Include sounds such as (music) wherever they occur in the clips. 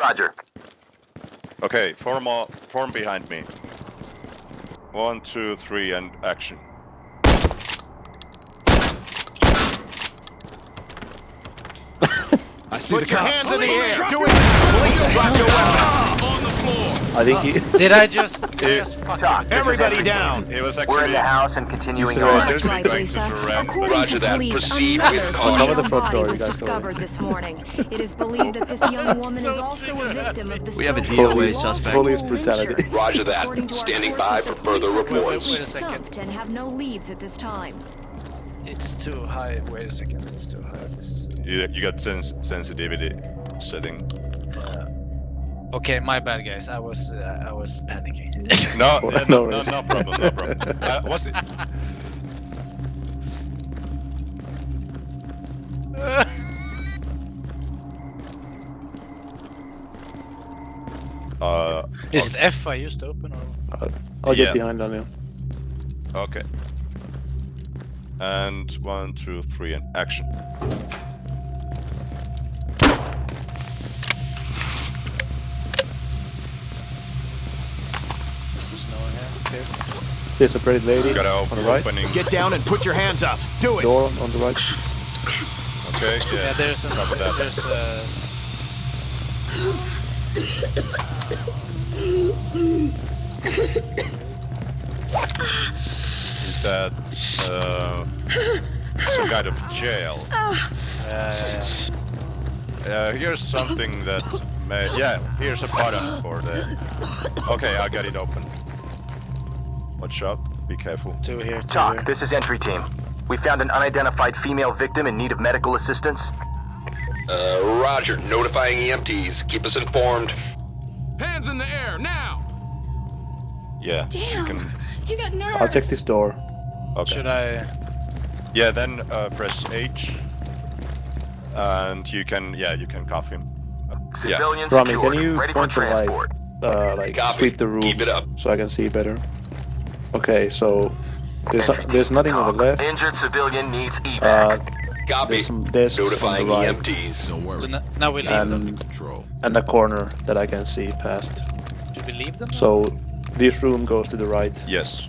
Roger. Okay, form, all, form behind me. One, two, three, and action. (laughs) I see Put the your cops. hands in the air. Do it now. Drop your weapon. On the floor. I think he. Did I just, (laughs) did I Eh, just fucking... TOC. This is Everybody entry down. team. He was We're actually in the house and continuing He's on. arrested. Seriously going to surrender. Roger that. Proceed with caution. Cover the front door, you guys go discovered in. this (laughs) morning. It is believed that this young woman is also a victim of the We have a so-called DOA lawful suspect. Police brutality. Roger that. According to our Standing sources, by the for further police reports. Wait a second. stopped And have no leads at this time. It's too high. Wait a second, it's too high. This... You, you got sens sensitivity setting. Okay, my bad, guys. I was uh, I was panicking. No, yeah, (laughs) no no, no, no problem, no problem. (laughs) Uh, was it? Uh, Is the F I used to open or? I'll Yeah. get behind Daniel. okay. And one, two, three, and action. There's a pretty lady Got on the right. opening. Get down and put your hands up. Do it. Door on the right. Okay, yeah. Yeah, there's a, Cover that. there's a... Is that uh, some kind of jail? Uh, yeah, yeah. Uh, here's something that may. Yeah, here's a button for the. Okay, I got it open. Watch out. Be careful. Two here, two TOC. here. This is entry team. We found an unidentified female victim in need of medical assistance. Uh, Roger. Notifying EMTs. Keep us informed. Hands in the air now. Yeah. Damn. You can. You got nerve. I'll check this door. Okay. Should I? Yeah, then uh, press H. And you can. Yeah, you can cuff him. Uh, yeah. Civilian Rami, can you Ready point the light? Uh, like Copy. sweep the room Keep it up. so I can see better. Okay, so there's Entry no, there's team, nothing on TOC. the left. Injured civilian needs Uh, evac. Copy. there's some desks on the right EMTs. Don't worry. So n- now we leave them. and Control. and a corner that I can see past. Should we leave them? So this room goes to the right. Yes.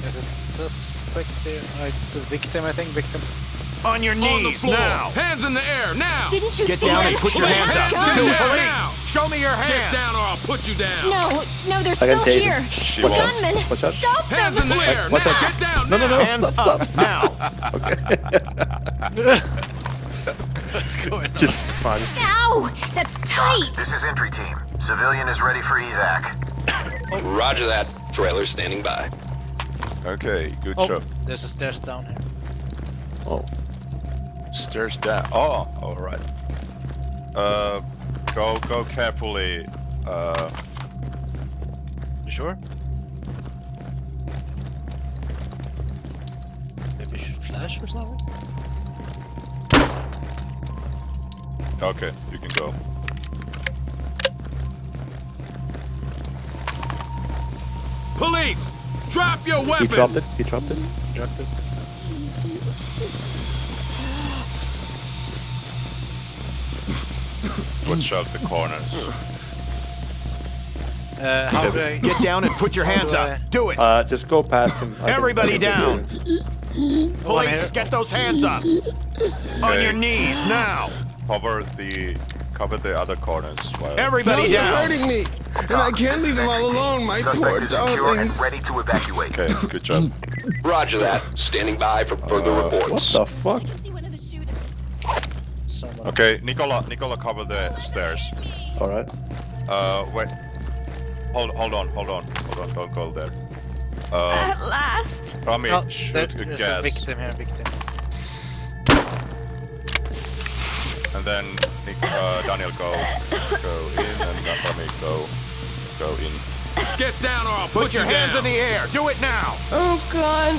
There's a suspect here. Oh, it's a victim, I think. Victim. On your knees now. Hands in the air now. Didn't you Get see down her? and put your hands up. God. Do it. Police. Show me your hands. Get down or I'll put you down. No, no, they're still here. She The won't. gunman. Watch out. Stop Hands them. in the air watch now. out. Get down No, no, no, Hands stop, up now. (laughs) What's going on? Just fun. Ow! That's tight. This is entry team. Civilian is ready for evac. Roger that. Trailer standing by. Okay, good Oh, job. there's a stairs down here. Oh, Stairs down. Oh, alright. Uh, go, go carefully. Uh, You sure? Maybe we should flash or something? okay, you can go. Police. Drop your weapons! he dropped it. He dropped it. Dropped it. Watch out the corners. Uh, how do I... Get down and put your hands do I- up. Do it. Uh, just go past him. I Everybody down. Police, get those hands up. On your knees now. Cover the, cover the other corners. While Everybody down. hurting me, and I can't leave them all alone. My Suspect is secure and ready to evacuate. Okay, good job. Roger that. Standing by for further Uh, What reports. the fuck? Okay, Nicola, Nicola, cover the stairs. All right. Uh, wait. Hold, hold on, hold on, hold on. Don't go there. Uh, At last. Rami, Oh, shoot there, a there's a victim here, victim. and then Nick, uh, Daniel go, go in, and then Rami go, go in. Get down or I'll put, your hands in the air. Do it now. Oh God,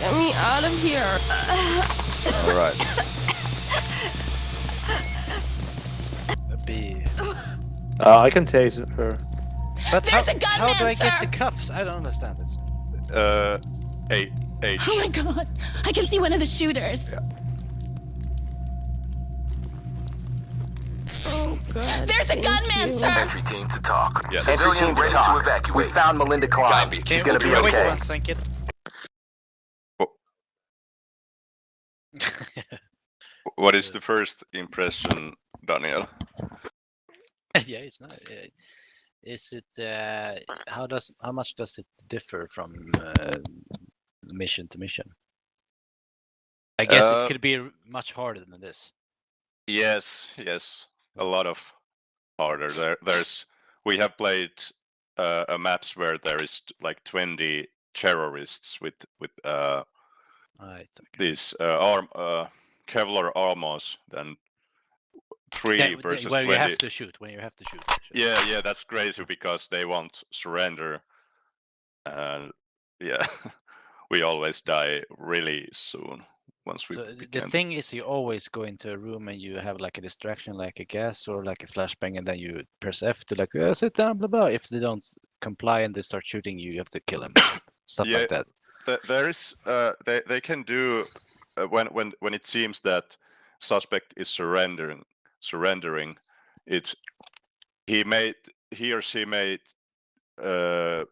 get me out of here. All right. Uh, I can tase her. But There's how, a gunman, how do I sir. get the cuffs? I don't understand this. Uh, hey, H. Oh my god. I can see one of the shooters. Oh god. There's a thank gunman, you. sir. Entry team to TOC. Yes. Entry Civilian team ready TOC. to evacuate. We found Melinda Klein. Copy. She's Can gonna we be wait okay. one second? (laughs) What is the first impression, Daniel? (laughs) yeah, it's not. Uh, is it? Uh, how does? How much does it differ from uh, mission to mission? I guess Uh, it could be much harder than this. Yes, yes, a lot of harder. There, there's we have played uh, a maps where there is like 20 terrorists with with uh, Right. Okay. these uh, arm uh, Kevlar armors, then three Yeah, versus where 20. you have to shoot. When you have to shoot. actually. Yeah, yeah, that's crazy because they won't surrender, and yeah, (laughs) we always die really soon once we So th- the thing is, you always go into a room and you have like a distraction, like a gas or like a flashbang, and then you press F to like uh, sit down, blah blah. If they don't comply and they start shooting you, you have to kill them. (coughs) Stuff Yeah. like that. Th- there is uh, they they can do uh, when when when it seems that suspect is surrendering surrendering it he made he or she may uh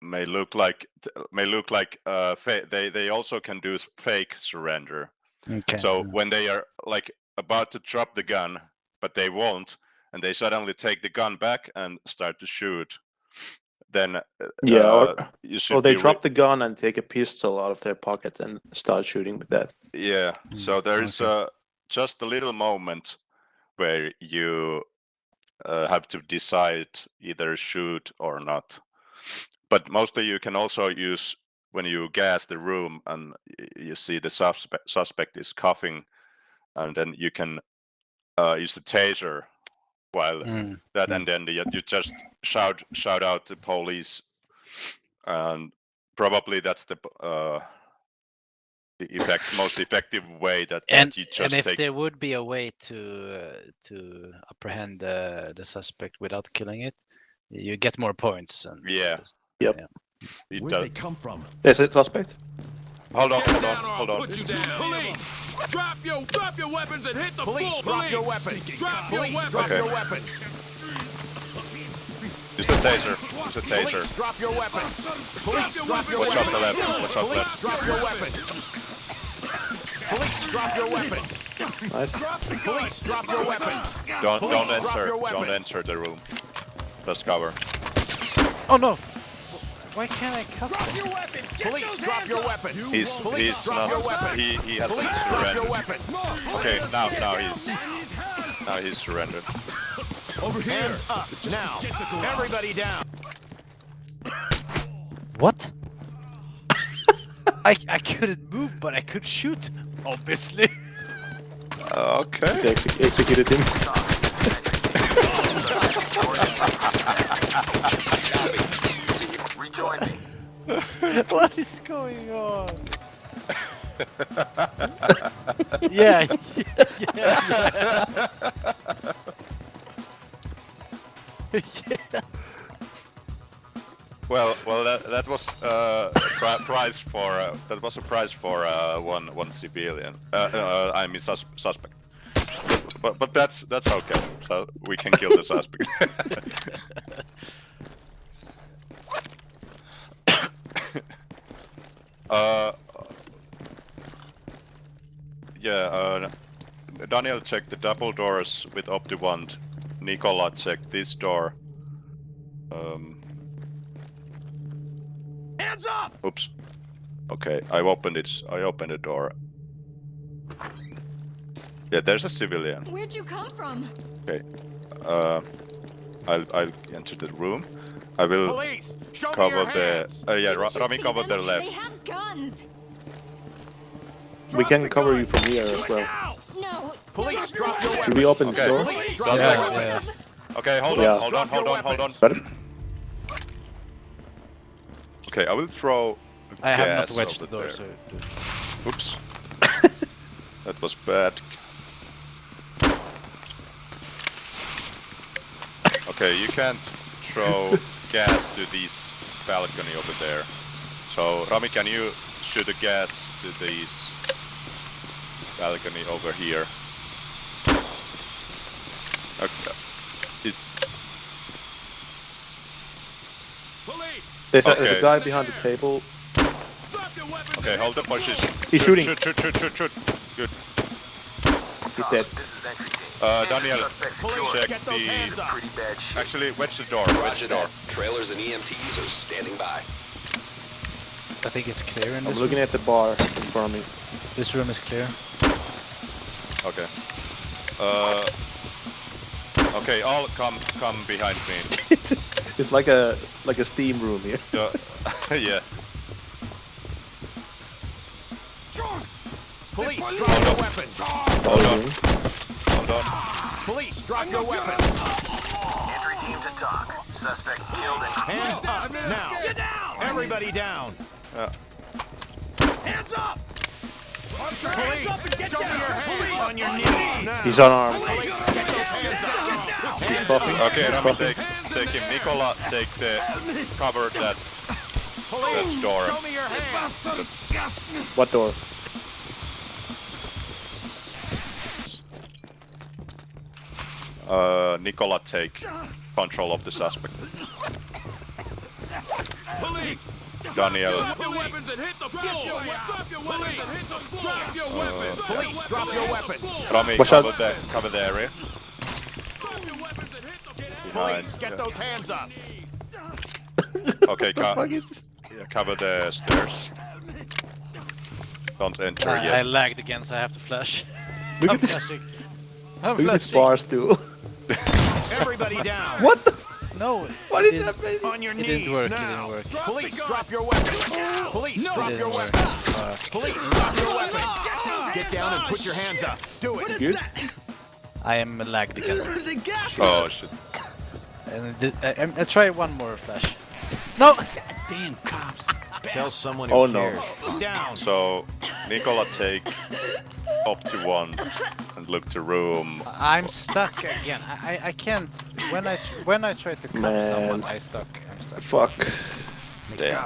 may look like may look like uh they they also can do fake surrender Okay. so mm. when they are like about to drop the gun but they won't and they suddenly take the gun back and start to shoot then uh, Yeah, or- uh, you should Or they drop the gun and take a pistol out of their pocket and start shooting with that. Yeah. Mm, So there is okay. uh, just a little moment where you uh, have to decide either shoot or not. But mostly you can also use when you gas the room and you see the suspect suspect is coughing, and then you can uh, use the taser while Mm, that, and then you, you just shout shout out the police, and probably that's the uh, the effect most effective way that, that And you and if take there would be a way to uh, to apprehend the the suspect without killing it, you get more points. And Yeah. just- Yep. yeah. it Where'd does. they come from? Is it suspect? Hold on, hold on, hold I'll on. put you down. Police, drop your drop your weapons and hit the Police, floor. drop your Police, weapons. Drop your Police, weapons. drop Okay. your weapons. Use the taser. Use the taser. Police, drop your weapons. Police, your drop your Watch out weapons. the left. Watch out Police, left. drop your weapons. Police, drop your weapons. Nice. Police, drop your weapons. Don't Police, don't drop enter. your Don't weapons. enter the room. Just cover. Oh no! Why can't I cut? Drop your weapons. Get Police, those drop hands your up. weapons. He's Police, he's drop not. your weapons. He he hasn't Police, drop your surrendered. weapons. Okay, now now he's now he's surrendered. Over here. Hands up now. get the garage. Everybody down. What? (laughs) I I couldn't move, but I could shoot. Obviously. Okay. They exe- executed him. Rejoin (laughs) me. what is going on? (laughs) yeah, yeah, yeah, yeah. yeah. Well, well, that, that was uh, prize for uh, that was a prize for uh, one one civilian. Uh, uh, I mean sus- suspect. But but that's that's okay. So we can kill the suspect. (laughs) uh, yeah. Daniel checked the double doors with OptiWand. Nicola checked this door. Um, Hands up. Oops. Okay, I opened it. I opened the door. Yeah, there's a civilian. Where'd you come from? Okay. Uh, I'll I'll enter the room. I will Police, show me cover your the. hands. Uh, yeah, Ra- Rami see covered the left. They have guns. We can cover you from here as well. No. Police, drop your no. Should we open Okay. the door? Police, drop Suspect. your Yeah. Okay, hold Yeah. on, hold on, hold on, hold on. weapons. Okay, I will throw. I have not gas wedged the door, so. Oops. (laughs) that was bad. Okay, you can't throw (laughs) gas to this balcony over there. So, Rami, can you shoot the gas to this balcony over here. Okay. It, There's, a, there's a guy behind the table. okay, hold the position. He's Shoot, shooting. Shoot, shoot, shoot, shoot, shoot. Good. He's dead. This is entry team. Uh, Daniel, Suspect Police, secured. check the- hands up. Pretty bad shape. actually, wedge the door. Wedge the door. Trailers and EMTs are standing by. I think it's clear in this I'm looking room. at the bar in front of me. This room is clear. Okay. Uh. Okay, all come come behind me. (laughs) it's like a like a steam room here. Uh, yeah. (laughs) Police, drop your weapons. Hold on. Hold on. Police, drop your weapons. Entry team to TOC. Suspect killed and Hands up now. Get down. Everybody down. Yeah. Hands up. Police, show me your hands on your knees now. He's unarmed. Police, get those hands up. Hands Coughing. Okay, Rami, take take him. Nicola, take the cover that Police, That's door. show me your hands. What door? uh Nicola take control of the suspect. Police, Daniel, your weapons and hit the floor. Drop your weapons and hit the floor. Drop your weapons. Police, drop your weapons. Rami, Watch cover out. the cover the area. Drop your weapons and hit the Behind. Police, get those hands up. Okay, co- yeah, cover the stairs. Don't enter I, I lagged again, so I have to flash. Look I'm at this. flashing. I'm Look at this bar stool. (laughs) Everybody down. what the? No. What is it is didn't- happening? On your It knees didn't work. It now. didn't work. Uh, Police, drop your weapons. Police, It drop your didn't weapons. Police, drop your weapons. Get down and put your hands up. Do it. Good. I am lagged again. (laughs) Oh shit. And it did- I, I, I try one more flash. No. (laughs) Damn cops. Tell someone who Oh, no. Down. So Nicola take up to one and look to room. I'm stuck again. I, I, I can't. When I when I try to cuff someone, I stuck. I'm stuck. Fuck. Damn.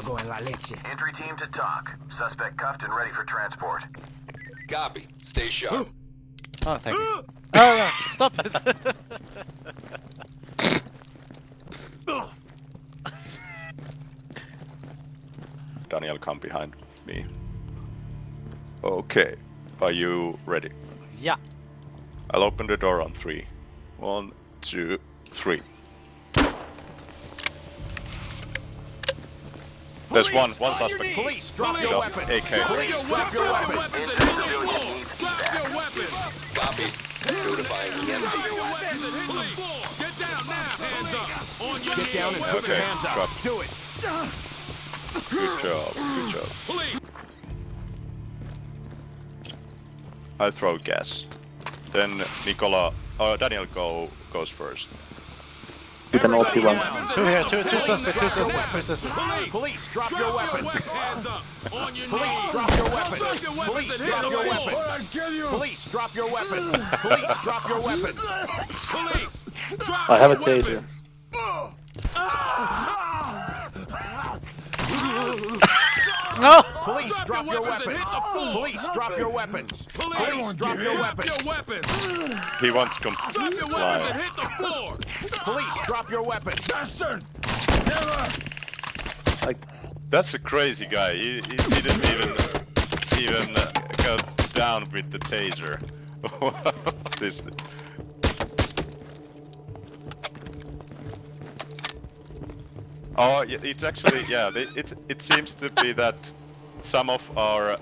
Entry team to TOC. Suspect cuffed and ready for transport. Copy. Stay sharp. Oh, thank you. Oh no! Stop it! (laughs) Daniel, come behind me. Okay. Are you ready? yeah. I'll open the door on three. One, two, three. There's one, one suspect. Police, drop With your a weapons. AK. Police, drop your weapons. Civilian needs feedback. Copy. Notifying EMT. Get down and put your Okay, hands up. drop. Do it. Good job, good job. I throw gas. Then Nicola, uh, Daniel go goes first. With an OP one. Two here. Two two suspects. Two suspects. Two suspects. Police, drop your weapons. Police, drop your weapons. Police, drop your weapons. Police, drop your weapons. Police, drop your weapons. I have a taser. No. Police, drop your weapons. Police, drop your weapons. Police, drop your weapons. He wants to comply. Police, drop your weapons. Like, That's a crazy guy. He, he didn't even even uh, go down with the taser. (laughs) this. Oh, it's actually yeah. It it, it seems to be that some of our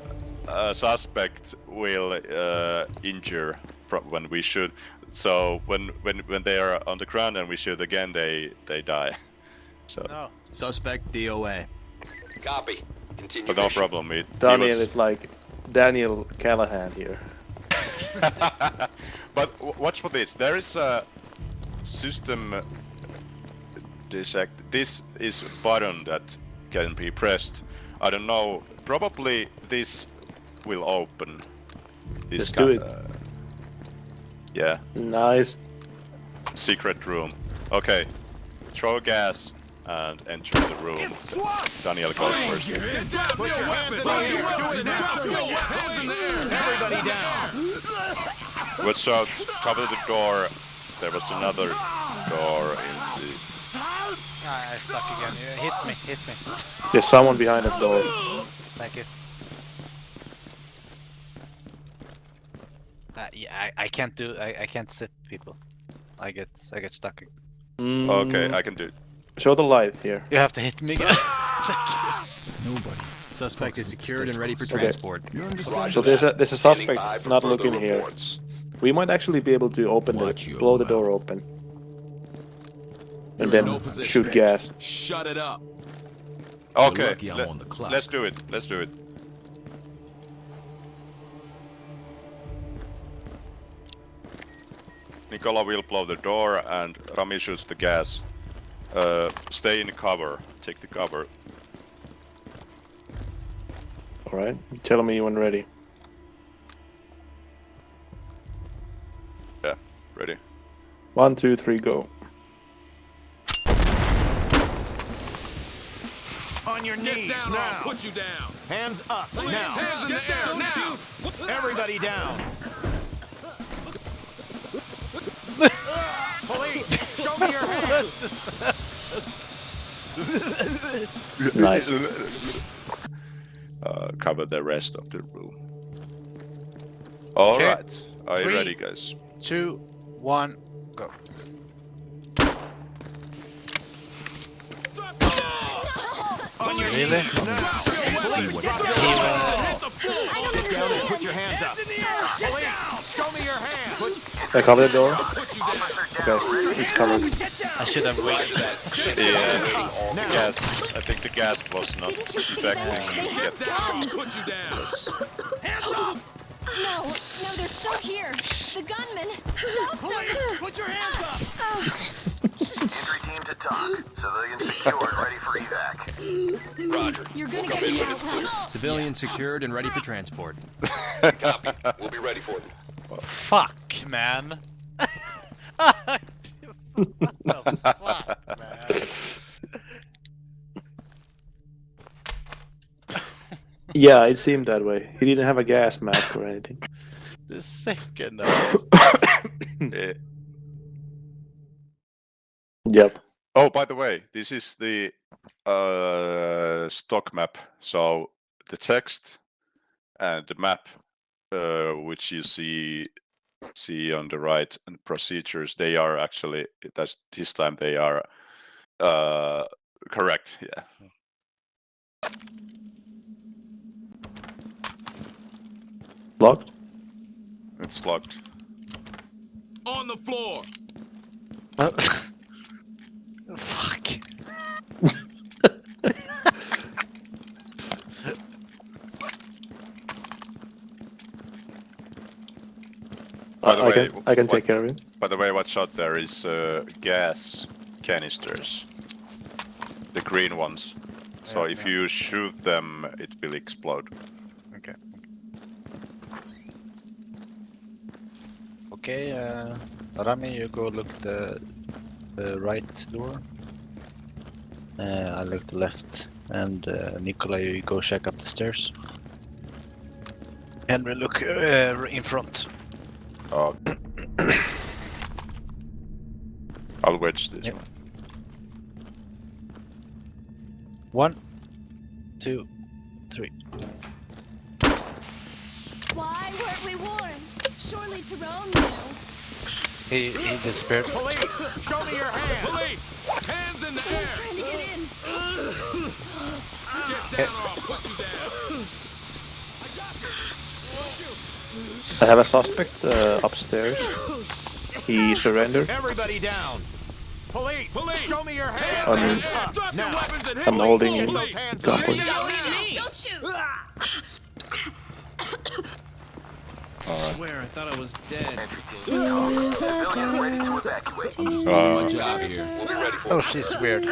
uh, suspects will uh, injure from when we shoot. So when when when they are on the ground and we shoot again, they they die. (laughs) So, No. Suspect DOA. Copy. Continue but no mission. problem. It, he Daniel was- is like Daniel Callahan here. (laughs) but w- watch for this. There is a system detect. This is button that can be pressed. I don't know. Probably this will open. This Just do it. uh, yeah, Nice. secret room. Okay, throw gas and enter the room. Daniel goes first. Put your hands in the air. Do it now. Everybody down. Watch out, cover the door. There was another door in the... Ah, I stuck again. Hit me, hit me. There's someone behind the door. Thank you. Uh, yeah, I, I can't do. I, I can't zip people. I get I get stuck. Mm, Okay, I can do it. Show the light here. You have to hit me again. (laughs) Nobody. Suspect is secured and ready for transport. Okay. transport. So there's a there's a suspect not looking here. We might actually be able to open Watch the your blow the door open. And then no shoot gas. Shut it up. Okay, lucky I'm let- on the clock. let's do it. Let's do it. Nicola will blow the door and Rami shoots the gas. Uh, stay in cover. Take the cover. Alright. Tell me when ready. Yeah, ready. One, two, three, go. On your knees down now. I'll put you down. Hands up now. Hands in the air Don't now. shoot. Everybody down. Police, show me your hands. Nice. Uh, cover the rest of the room. Alright. Okay. Are you Three. ready, guys? Two, one, go. Hands. Put I cover the door. Okay, it's covered. I should have waited. Yeah, the gas. I think the gas was not Didn't you see them? affecting They have guns. Put you. Oh. No, no, they're still here. The gunmen. Stop them. Put your hands up. Ah. Entry TOC. Civilians secured, ready for evac. Roger. You're gonna We'll get me out, it's clear. right? Civilian secured and ready for transport. Copy. We'll be ready for them. Fuck, man. what the fuck, man? Yeah, it seemed that way. He didn't have a gas mask or anything. The second of Yep. Oh, by the way, this is the uh, stock map. So the text and the map, uh, which you see see on the right, and procedures, they are actually that's this time they are uh, correct. Yeah. Locked. It's locked. On the floor. Fuck. (laughs) By the I, I can what- take care of it. By the way, watch out! There is uh, gas canisters, the green ones. So Yeah, if yeah. you shoot them, it will explode. Okay. Okay, uh, Rami, you go look the the right door. Uh, I look the left, and uh, Nicola, you go check up the stairs. Henry, look uh, in front. Oh. Wedge this Yep. one. One, two, three. Why weren't we warned? Surely Tyrone knew. He he disappeared. Police, show me your hands. Police, hands in the Someone's air. trying to get in. Get down or I'll put you down. I have a suspect uh, upstairs. He surrendered. Everybody down. Police, Police, show me your hands. Hands in Hands the air. up Drop your weapons and hit I'm holding floor, him. Hands Gun up. point. Don't leave me. Don't shoot. I swear I thought I was dead. Entry team to TOC. Civilians ready to evacuate. Uh, My job here. We'll be ready for Oh, them. she's weird. (laughs)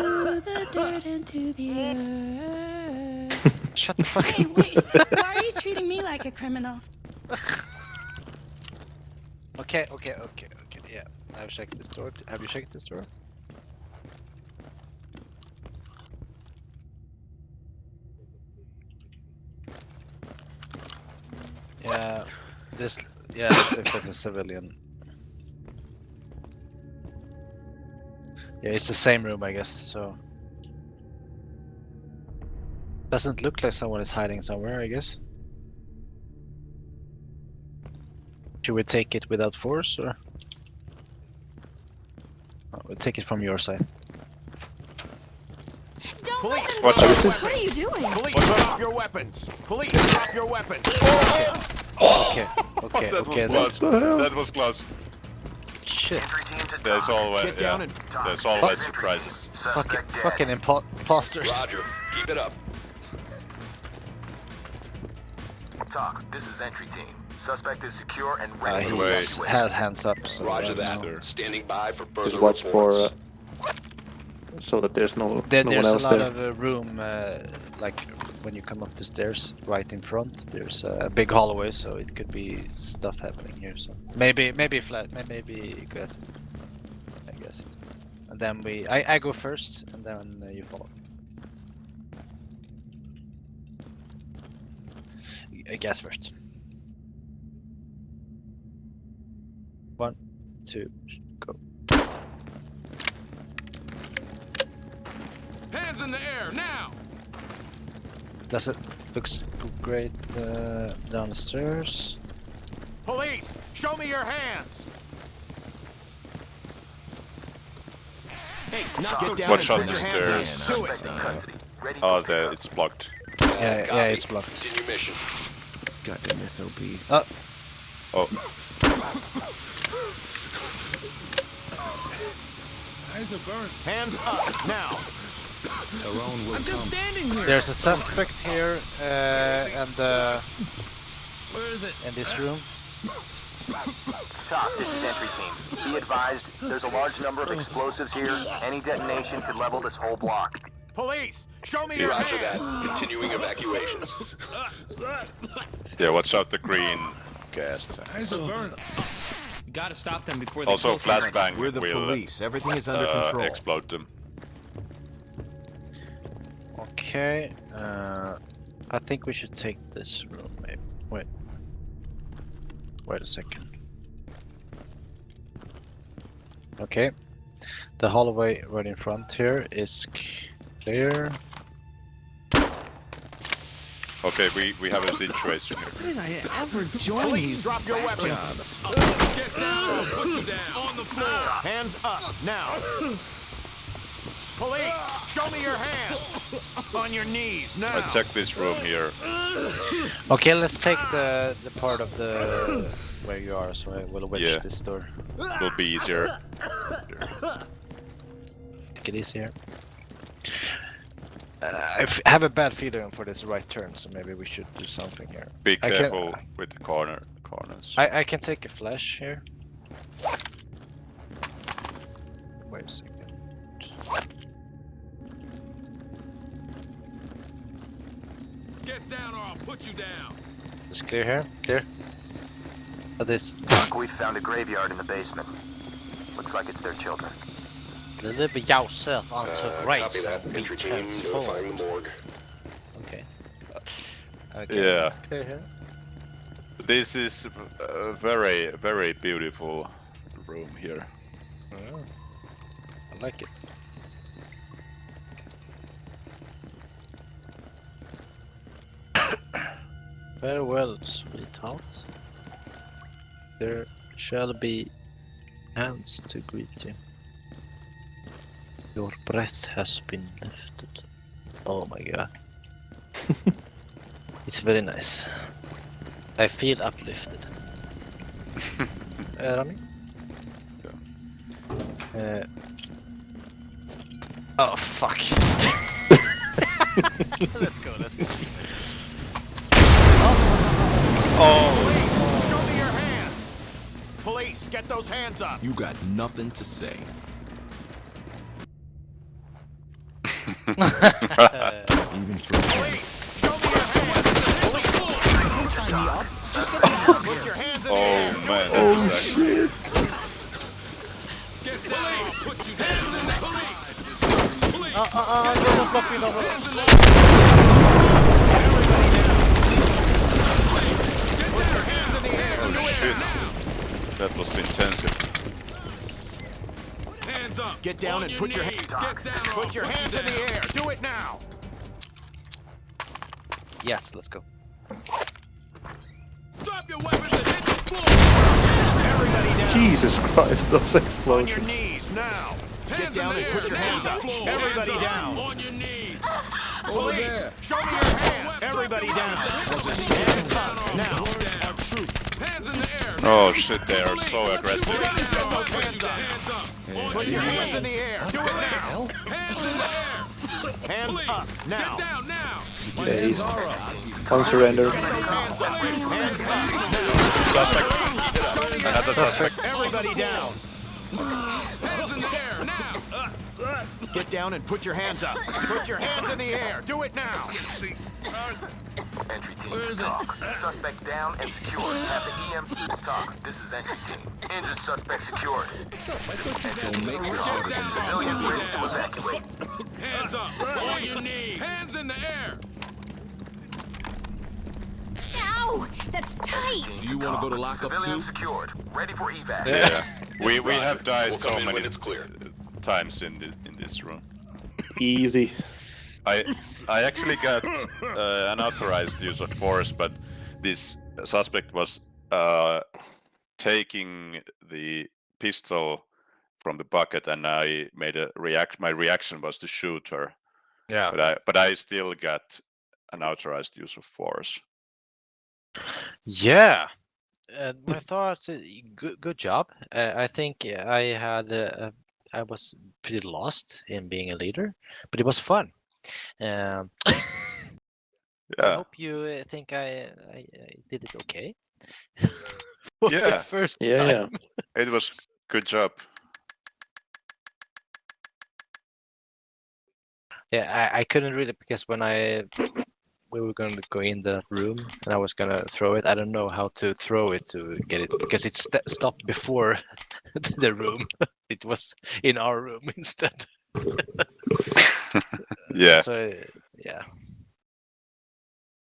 Shut the fuck up. Hey, up. wait. Why are you (laughs) treating me like a criminal? Okay, okay, okay, okay. Yeah, I've checked this door. Have you checked this door? Yeah, this yeah, this looks like a (coughs) civilian. Yeah, it's the same room, I guess. So doesn't look like someone is hiding somewhere. I guess. Should we take it without force, or Oh, we'll take it from your side? Police, Watch go. out. What are you doing? Police, drop your weapons. Police, drop your weapons. (laughs) Okay, okay, that okay. was That, close. That was close. shit, Entry team to There's TOC. always Get down yeah, and there's always surprises. fucking Suspect dead. fucking impo- imposters. Roger. Keep it up. TOC. this is entry team. Suspect is secure and Uh, ready he to Wait. evacuate. has hands up. So Roger that. know. Standing by for further Just watch for uh, so that there's no There, no there's one a else lot there. of uh, room, uh, like when you come up the stairs, right in front. There's a big hallway, so it could be stuff happening here. So maybe, maybe flat, maybe guess it. I guess. And then we, I, I go first, and then uh, you follow. I guess first. One, two, go. Hands in the air now. Does it looks great uh, down the stairs? Police, show me your hands. Hey, not so down Watch and out put your the hands stairs. up. Do it. Suspect in custody. Ready Oh, for there it's blocked. Yeah, yeah, it's blocked. Continue mission. Goddamn SOBs. Uh, Oh, Eyes are burned. Hands up now. I'm just standing here. There's a suspect here, uh, and uh, Where is it? in this room. TOC, this is entry team. Be advised, there's a large number of explosives here. Any detonation could level this whole block. Police, show me your Roger that. Continuing evacuations. (laughs) yeah. Watch out the green gas. tank. Eyes are burning. Gotta stop them before they Also, flashbang We're the will police. Everything is under uh, control. explode them. Okay, uh, I think we should take this room. Maybe. Wait. Wait a second. Okay. The hallway right in front here is clear. Okay, we we have a situation here. When did I ever join Police, these drop your weapons. jobs? Get down or put you down. On the floor. Hands up now. (laughs) Police, show me your hands. On your knees now. I check this room here. Okay, let's take the the part of the where you are, so I will wedge Yeah. this door. It will be easier. Take it easier. Uh, I f- have a bad feeling for this right turn, so maybe we should do something here. Be I can- careful with the corner corners. I, I can take a flash here. Wait a second. Get down or I'll put you down. It's clear here. Clear. Uh, this TOC, we found a graveyard in the basement. Looks like it's their children. deliver yourself Uh, onto copy grace and be Entry team notifying transformed. Okay. Okay, Yeah. it's clear here. This is a very very beautiful room here. I like it. Farewell, sweetheart. There shall be hands to greet you. Your breath has been lifted. Oh my god. (laughs) it's very nice. I feel uplifted. (laughs) uh, Rami? Uh, oh fuck. (laughs) let's go, let's go. Police, show me your hands. Police, get those hands up. You got nothing to say. Even for Police, show me your hands. Police, put your hands in the air. Oh man, that was actually Get down or I'll put you down. Police, police. Uh, uh, uh, no, no, floppy, no, no. That was intensive. Hands up. Get down On and your put, your hands, get down put your hands. Put your hands in the air. Do it now. Yes, let's go. Drop your weapons and hit the floor. Jesus Christ, those explosions. On your knees now. Hands get down and put your hands up. Everybody down. On your knees. Police, show me your hands. Everybody down. Hands up now. Hands in the air. Oh shit, they are so aggressive. Get those hands up. Hands up. On Put your your hands knees. in the air. Do it now. Hands in the air. Hands Police, up Get now. down now. Okay, he's one surrender. Hands up. Hands up now. Suspect. Another suspect. Everybody down. Hands in the air now. Get down and put your hands up. Put your hands in the air. Do it now. Entry team to TOC. Suspect down and secured. Have the EMT TOC. This is entry team. Injured suspect secured. Civilians ready to evacuate. Hands up. On your knees. Hands in the air. Ow! That's tight! Do You want to go to lockup too? Civilians secured. Ready for evac. Yeah. We we have We'll died so in when many it's clear. Times in the, in this room. Easy. I (laughs) I actually got uh, unauthorized use of force, but this suspect was uh, taking the pistol from the bucket, and I made a react. My reaction was to shoot her, Yeah. but I but I still got unauthorized use of force. Yeah. Uh, my thoughts. uh, Good, good job. Uh, I think I had. Uh, I was pretty lost in being a leader, but it was fun. Um, (laughs) I hope you uh, think I, I, I did it okay. (laughs) Yeah. First Yeah, time. yeah. (laughs) it was good job. Yeah, I, I couldn't really because when I we were going to go in the room and I was gonna throw it. I don't know how to throw it to get it because it st- stopped before (laughs) the room. (laughs) it was in our room (laughs) instead. Yeah, So yeah,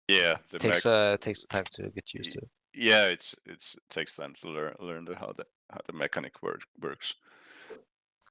yeah. The takes uh takes time to get used to. yeah, it's it's it takes time to learn learn the, how the how the mechanic work, works.